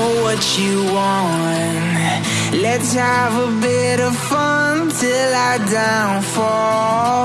know what you want. Let's have a bit of fun till I downfall.